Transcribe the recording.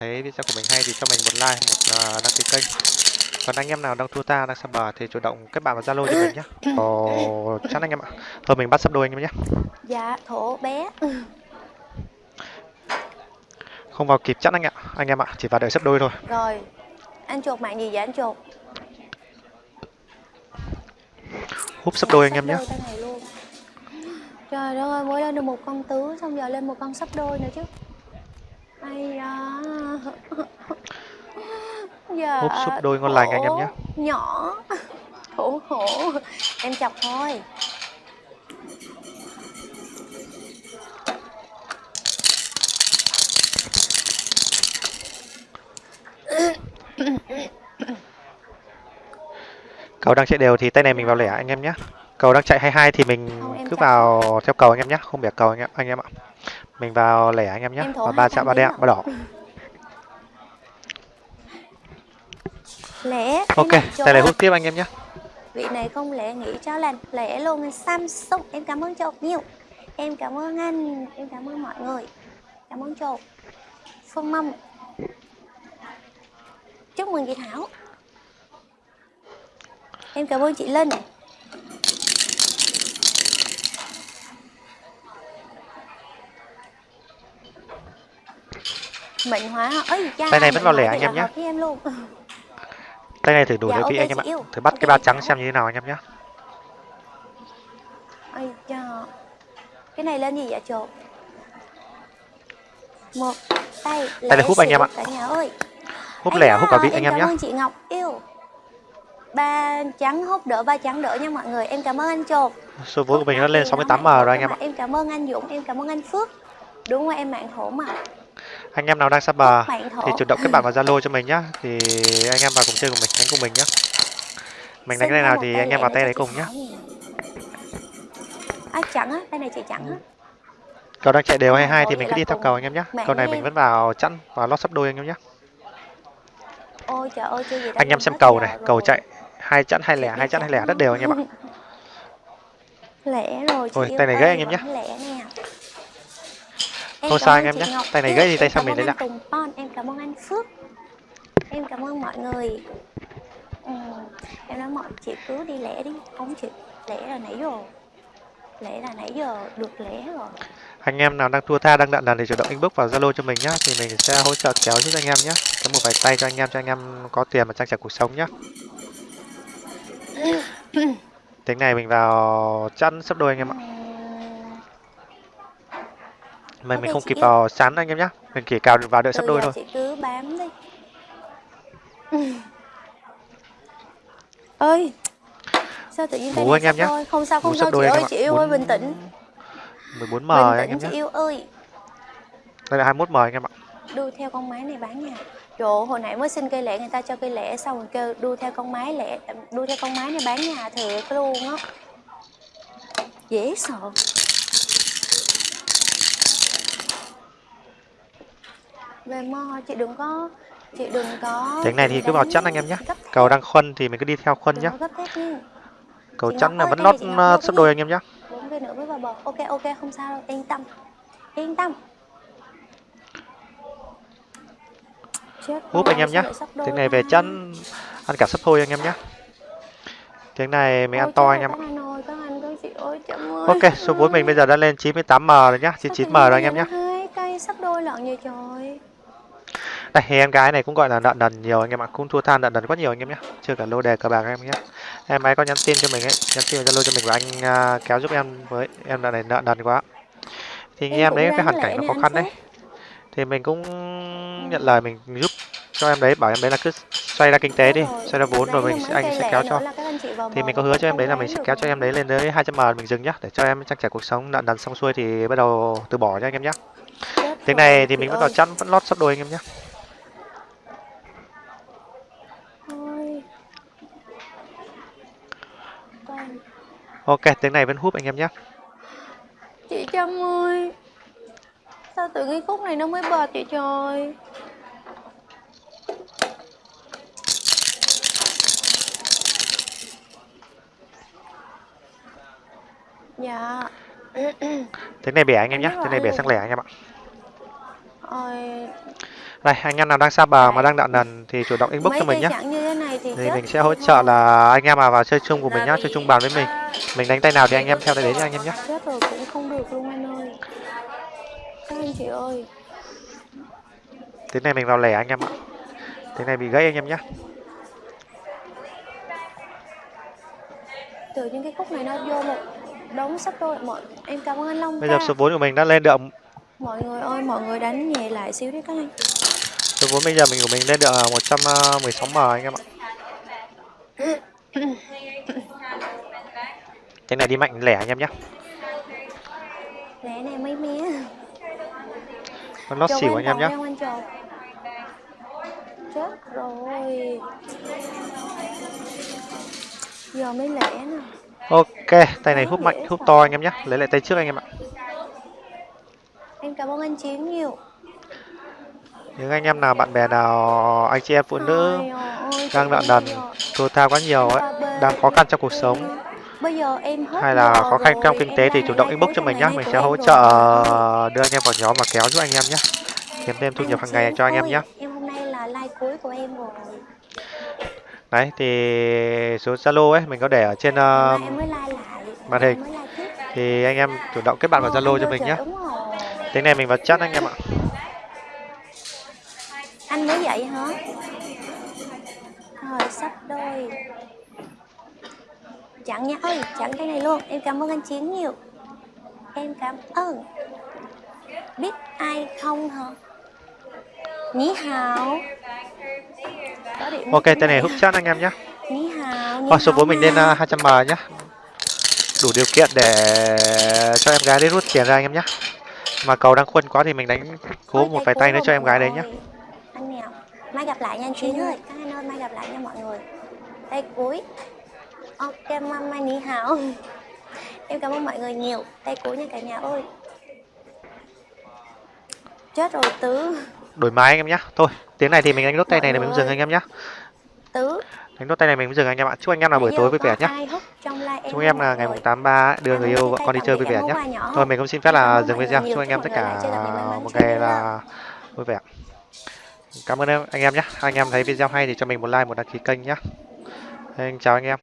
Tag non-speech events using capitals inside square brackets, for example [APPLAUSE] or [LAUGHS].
thấy video của mình hay thì cho mình một like một uh, đăng ký kênh. Còn anh em nào đang thua ta đang sập bờ thì chủ động kết bạn vào zalo cho mình nhé [COUGHS] ồ chắn anh em ạ. Thôi mình bắt sắp đôi anh em nhé dạ thổ bé. Không vào kịp chắc anh ạ anh em ạ chỉ vào đợi sắp đôi thôi. Rồi anh chuột mạng gì vậy anh chuột? Húp sắp đôi anh em nhé trời ơi mới lên được một con tứ xong giờ lên một con sắp đôi nữa chứ ai da [LAUGHS] giờ húp sắp đôi ngon lành anh em nhé. nhỏ. [LAUGHS] Khổ khổ. Em chọc thôi. [COUGHS] Cầu đang chạy đều thì tay này mình vào lẻ anh em nhé. Cầu đang chạy 22 thì mình cứ vào theo cầu anh em nhé. Không bẻ cầu anh em anh em ạ mình vào lẻ anh em nhé. Và ba chạm ba đen ba đỏ. Lẻ ok tay này hút tiếp anh em nhé. Vị này không lẻ nghĩ cho lành lẻ luôn samsung. Em cảm ơn chột nhiều. Em cảm ơn anh. Em cảm ơn mọi người. Cảm ơn chột phương mâm. Chúc mừng chị thảo. Em cảm ơn chị linh mệnh hóa. Ơi tay này vẫn vào lẻ anh em nhé em [LAUGHS] tay này thử đủ dạ, okay, anh em ạ. thử bắt okay, cái ba trắng xem như thế nào anh em nhé ơi cha. Cái này lên gì vậy chột một tay tay này hút anh em ạ. hút lẻ hút cả vị anh em nhé cảm ơn chị ngọc. Yêu. Ba trắng hút đỡ ba trắng đỡ nha mọi người. Em cảm ơn anh chột số vốn của mình nó lên 68 m rồi anh em ạ. Em cảm ơn anh dũng em cảm ơn anh phước. Đúng rồi em mạng thổ mà anh em nào đang sắp bờ thì chủ động kết bạn vào zalo cho mình nhá. Thì anh em vào cùng chơi cùng mình đánh cùng mình nhá. Mình đánh cái này nào thì anh em vào tay đấy cùng nhá. À, chặn á tay này chị chặn á. Cầu đang chạy đều hay hai thì mình cứ đi theo cầu anh em nhé cầu này mình vẫn vào chẵn và lót sắp đôi anh em nhé anh em xem cầu này cầu chạy hai chẵn hai lẻ hai chẵn hai lẻ rất đều anh em ạ. [LAUGHS] Lẻ rồi ôi tay này gãy anh em nhé không sao anh em nhé tay này gãy thì tay sau mình lấy lại em cảm ơn anh phước. Em cảm ơn mọi người. Ừ. em nói mọi chị cứ đi lẻ đi. Không chị lẻ là nãy rồi lẽ là nãy giờ được lẻ rồi. Anh em nào đang thua tha đang đạn đàn thì chủ động inbox vào zalo cho mình nhé thì mình sẽ hỗ trợ kéo giúp anh em nhé có một vài tay cho anh em cho anh em có tiền mà trang trải cuộc sống nhé [COUGHS] tính này mình vào chăn sắp đôi anh em ạ mà mình không kịp vào sán anh em nhé mình chỉ cào vào đợi sắp đôi thôi. chị cứ bám đi. [LAUGHS] Ơi sao tự nhiên Ngủ anh em nhé không sao không sao chị ơi chị yêu ơi bình tĩnh. 14 m anh em nhé yêu ơi. Đây là 21 m anh em ạ. Đu theo con máy này bán nha. Trời hồi nãy mới xin cây lẻ người ta cho cây lẻ xong rồi kêu đu theo con máy lẻ đu theo con máy này bán nhà thiệt luôn á. Dễ sợ về mo chị đừng có chị đừng có tiếng này thì cứ vào chắn anh em nhé cầu đang khuân thì mình cứ đi theo khuân nhé cầu chắn là vẫn lót uh, sắp đôi anh em nhé bốn cây nữa mới vào bờ. Ok ok không sao đâu. Yên tâm. Yên tâm. Húp anh em nhé tiếng này về chân ăn cả sắp thôi anh em nhé tiếng này mình ăn to anh em ạ. ok số vốn mình bây giờ đã lên 98 m rồi nhá 99 m rồi anh em nhé cây sắp đôi lợn vậy trời đây em gái này cũng gọi là nợ nần nhiều anh em ạ cũng thua than nợ nần quá nhiều anh em nhé. Chưa cả lô đề cờ bạc em nhé. Em ấy có nhắn tin cho mình ấy nhắn tin zalo cho mình và anh uh, kéo giúp em với em là này nợ nần quá. Thì em, em đấy cái hoàn cảnh nó khó khăn đấy. Thì mình cũng nhận lời mình giúp cho em đấy bảo em đấy là cứ xoay ra kinh tế đi xoay ra vốn rồi mình anh sẽ kéo cho. thì mình có hứa cho em đấy là mình sẽ kéo cho em đấy lên tới 200 m mình dừng nhá để cho em trang trải cuộc sống nợ nần xong xuôi thì bắt đầu từ bỏ cho anh em nhé tiếng này thì mình vẫn vào chăn vẫn lót sắp đôi anh em nhé ok tiếng này vẫn hút anh em nhé. Chị trâm ơi sao tự nhiên khúc này nó mới bật vậy trời? Dạ. Tiếng này bẻ anh em nhé tiếng này bẻ sang lẻ anh em ạ. Ôi Đây, anh em nào đang xa bờ mà đang nợ nần thì chủ động inbox mấy cho mình nhé. thì Thì mình sẽ hỗ trợ là anh em nào vào chơi chung của mình nhá, chơi chung bàn với mình. Mình đánh tay nào thì anh em theo tay đấy nha anh em nhé. chết rồi cũng không được luôn anh ơi các anh chị ơi Tiếng này mình vào lẻ anh em ạ. Tiếng này bị gãy anh em nhé. tự nhiên cái khúc này nó vô một đống sắp đôi mọi em cảm ơn anh Long Bây giờ số vốn của mình đã lên được mọi người ơi mọi người đánh nhẹ lại xíu đi các anh số vốn bây giờ mình của mình lên được 116 m anh em ạ. [LAUGHS] Tiếng này đi mạnh lẻ anh em nhé. lẽ này mấy mía? Con lót xỉu anh em nhé. chết rồi. Giờ mới lẻ nè Ok, tay này hút mạnh, hút to anh em nhé. Lấy lại tay trước anh em ạ. em cảm ơn anh chiến nhiều. Những anh em nào bạn bè nào anh chị em phụ nữ đang nợ nần, thua tha quá nhiều ấy, đang khó khăn trong cuộc sống bây giờ em hết hay là khăn rồi, trong kinh tế thì chủ động inbox cho mình nhé. Mình sẽ hỗ trợ đưa anh em vào nhóm và kéo giúp anh em nhé. Kiếm thêm thu nhập hàng ngày cho anh em nhé. em hôm nay là like cuối của em rồi Đấy thì số Zalo ấy mình có để ở trên uh, lại màn hình. thì anh em chủ động kết bạn vào Ờ, Zalo cho mình nhé. Tiếng này mình vào chat anh em ạ. anh mới dậy hả rồi sắp đôi chặn nha ơi chặn cái này luôn em cảm ơn anh chiến nhiều em cảm ơn biết ai không hả Ní hào Ok, tên này hút chat anh em nhé. Ní hào Rồi số hào vốn mình lên mà. uh, 200m nhé. Đủ điều kiện để cho em gái đi rút tiền ra anh em nhé. Mà cầu đang khuân quá thì mình đánh cố Ôi, một vài tay nữa cho em gái đấy nhé. người. Anh Mèo Mai gặp lại nha anh Chiến ơi Các anh ơi mai gặp lại nha mọi người Tay cuối Ok mama ní hào Em cảm ơn mọi người nhiều Tay cuối nha cả nhà ơi Chết rồi Tứ Đổi máy anh em nhé. Thôi, tiếng này thì mình đánh nốt tay này là mình Mọi dừng anh em nhé. Tứ Đánh nốt tay này mình dừng anh em ạ. Chúc anh em là buổi tối vui vẻ live Chúc em mọi là ngày mùng 83 đưa Cảm người yêu vợ con đi chơi vui vẻ nhỏ Thôi mình cũng xin phép là dừng mọi video. Chúc anh em tất mọi cả một ngày là vui vẻ. Cảm ơn em, anh em nhé. Anh em thấy video hay thì cho mình một like, một đăng ký kênh nhé. Anh chào anh em.